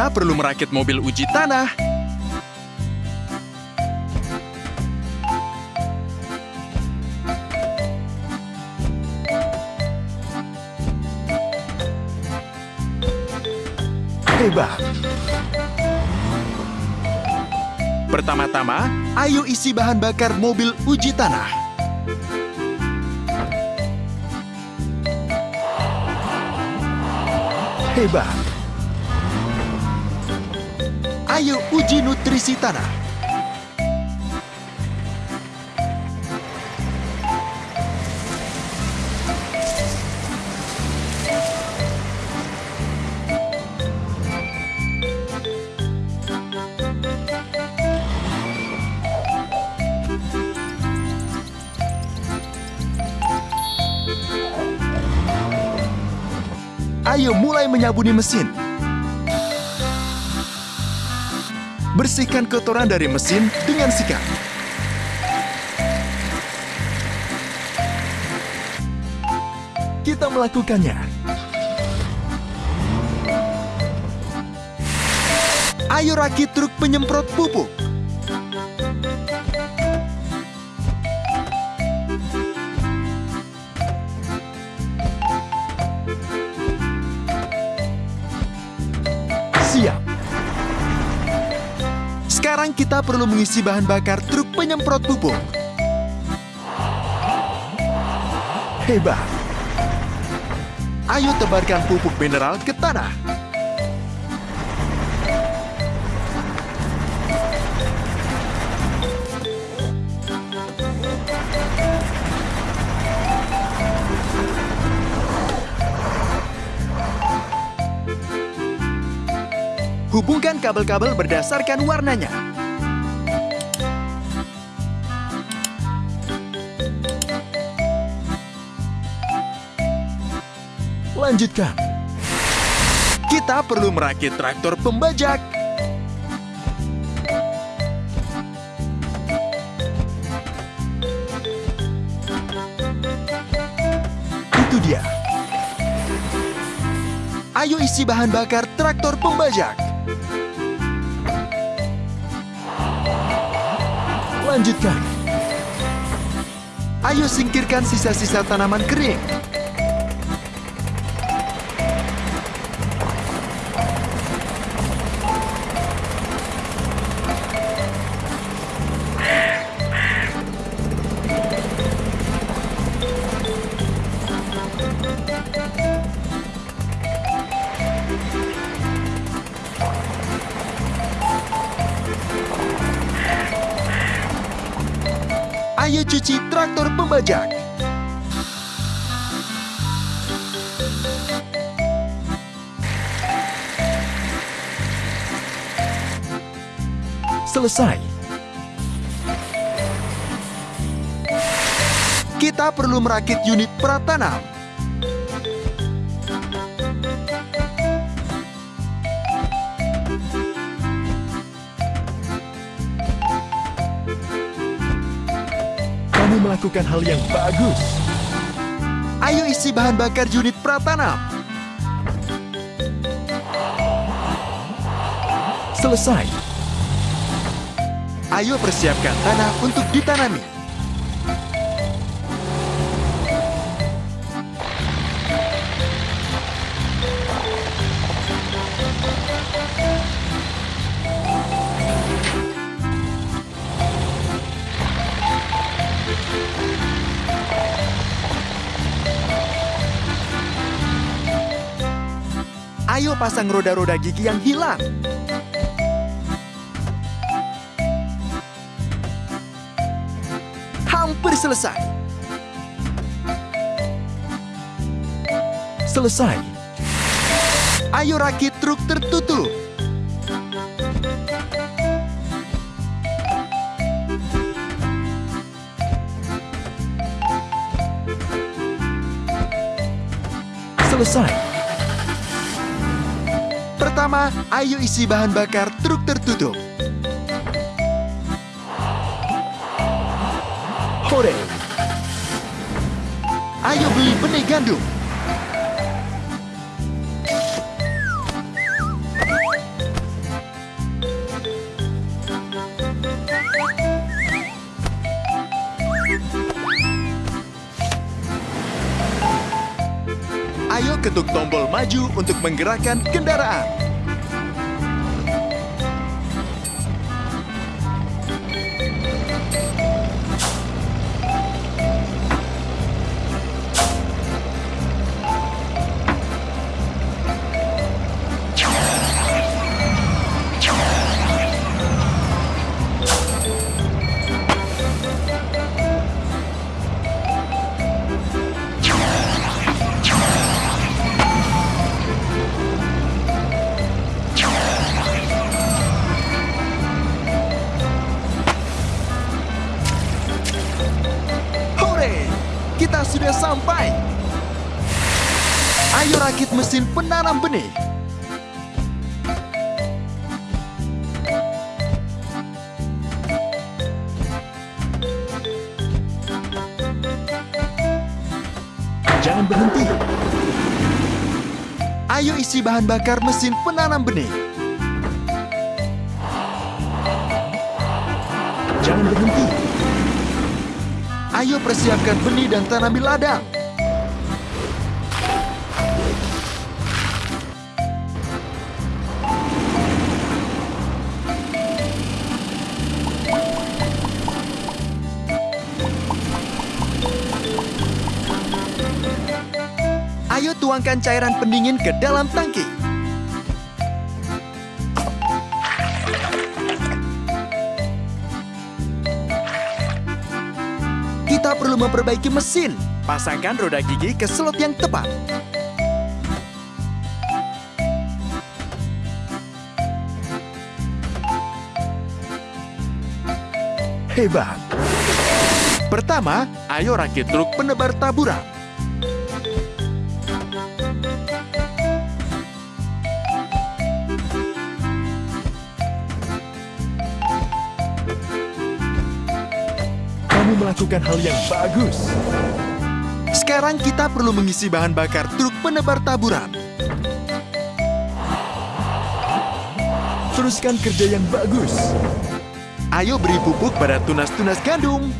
kita perlu merakit mobil uji tanah. Hebat. Pertama-tama, ayo isi bahan bakar mobil uji tanah. Hebat. Ayo uji nutrisi tanah. Ayo mulai menyabuni mesin. Bersihkan kotoran dari mesin dengan sikat. Kita melakukannya. Ayo rakit truk penyemprot pupuk. Kita perlu mengisi bahan bakar truk penyemprot pupuk. Hebat. Ayo tebarkan pupuk mineral ke tanah. Hubungkan kabel-kabel berdasarkan warnanya. Lanjutkan. Kita perlu merakit traktor pembajak. Itu dia. Ayo isi bahan bakar traktor pembajak. Lanjutkan. Ayo singkirkan sisa-sisa tanaman kering. Pembajak. Selesai. Kita perlu merakit unit pratanam. Melakukan hal yang bagus. Ayo isi bahan bakar unit pratanam. Selesai. Ayo persiapkan tanah untuk ditanami. Ayo pasang roda-roda gigi yang hilang. Hampir selesai. Selesai. Ayo rakit truk tertutup. Selesai. Pertama, ayo isi bahan bakar truk tertutup. Hore! Ayo beli benih gandum. Ayo ketuk tombol maju untuk menggerakkan kendaraan. Sudah sampai. Ayo rakit mesin penanam benih. Jangan berhenti. Ayo isi bahan bakar mesin penanam benih. Jangan berhenti. Ayo persiapkan benih dan tanami ladang. Ayo tuangkan cairan pendingin ke dalam tangki. Perlu memperbaiki mesin. Pasangkan roda gigi ke slot yang tepat. Hebat. Pertama, ayo rakit truk penebar taburan. Melakukan hal yang bagus. Sekarang kita perlu mengisi bahan bakar truk penebar taburan. Teruskan kerja yang bagus. Ayo beri pupuk pada tunas-tunas gandum.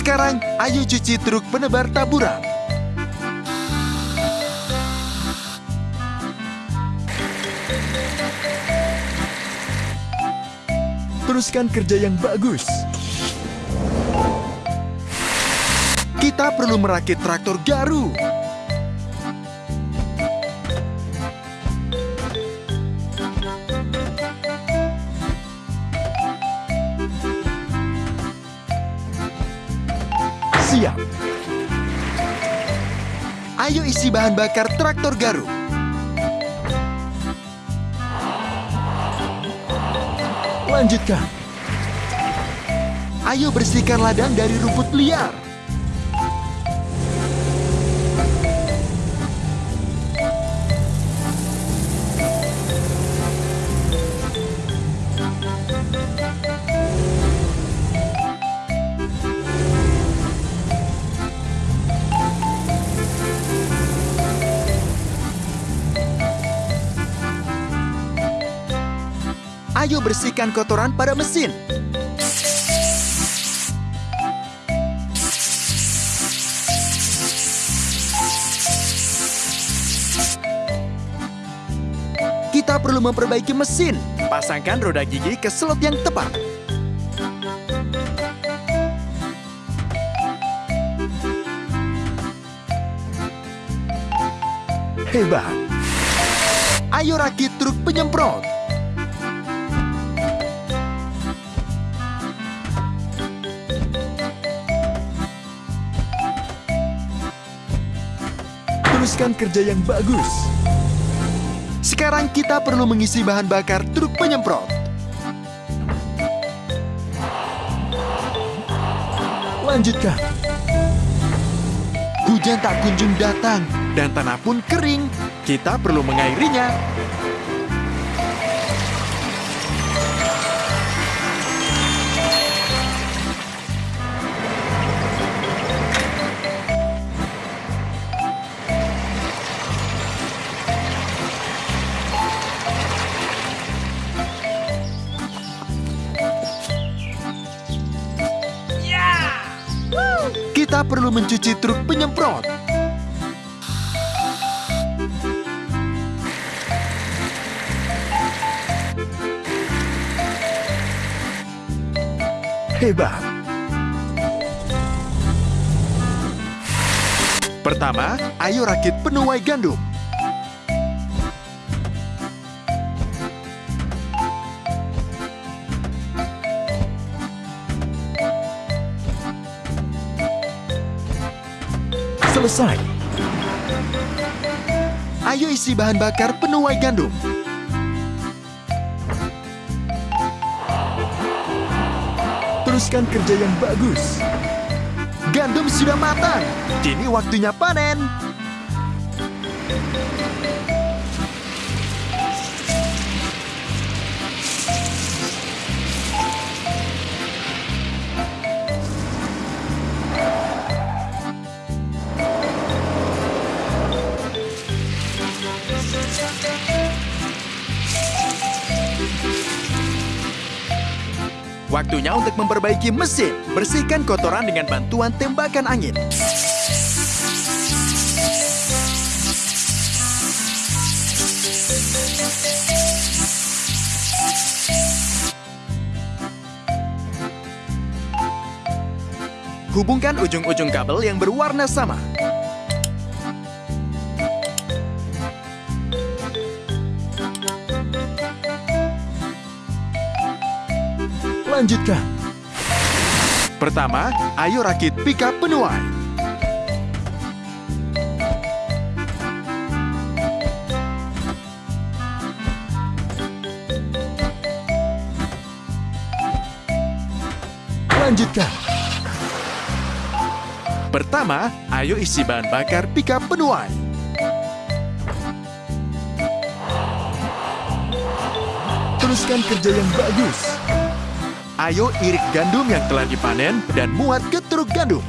Sekarang, ayo cuci truk penebar taburan. Teruskan kerja yang bagus. Kita perlu merakit traktor garu. Siap. Ayo isi bahan bakar traktor garu. Lanjutkan. Ayo bersihkan ladang dari rumput liar. Bersihkan kotoran pada mesin. Kita perlu memperbaiki mesin. Pasangkan roda gigi ke slot yang tepat. Hebat. Ayo rakit truk penyemprot. Teruskan kerja yang bagus. Sekarang kita perlu mengisi bahan bakar truk penyemprot. Lanjutkan. Hujan tak kunjung datang dan tanah pun kering. Kita perlu mengairinya. Tanpa perlu mencuci truk penyemprot. Hebat. Pertama, ayo rakit penuai gandum. Selesai. Ayo isi bahan bakar penuai gandum. Teruskan kerja yang bagus. Gandum sudah matang. Kini waktunya panen. Waktunya untuk memperbaiki mesin. Bersihkan kotoran dengan bantuan tembakan angin. Hubungkan ujung-ujung kabel yang berwarna sama. Lanjutkan. Pertama, ayo rakit pickup penuai. Lanjutkan. Pertama, ayo isi bahan bakar pickup penuai. Teruskan kerja yang bagus. Ayo irik gandum yang telah dipanen dan muat ke truk gandum.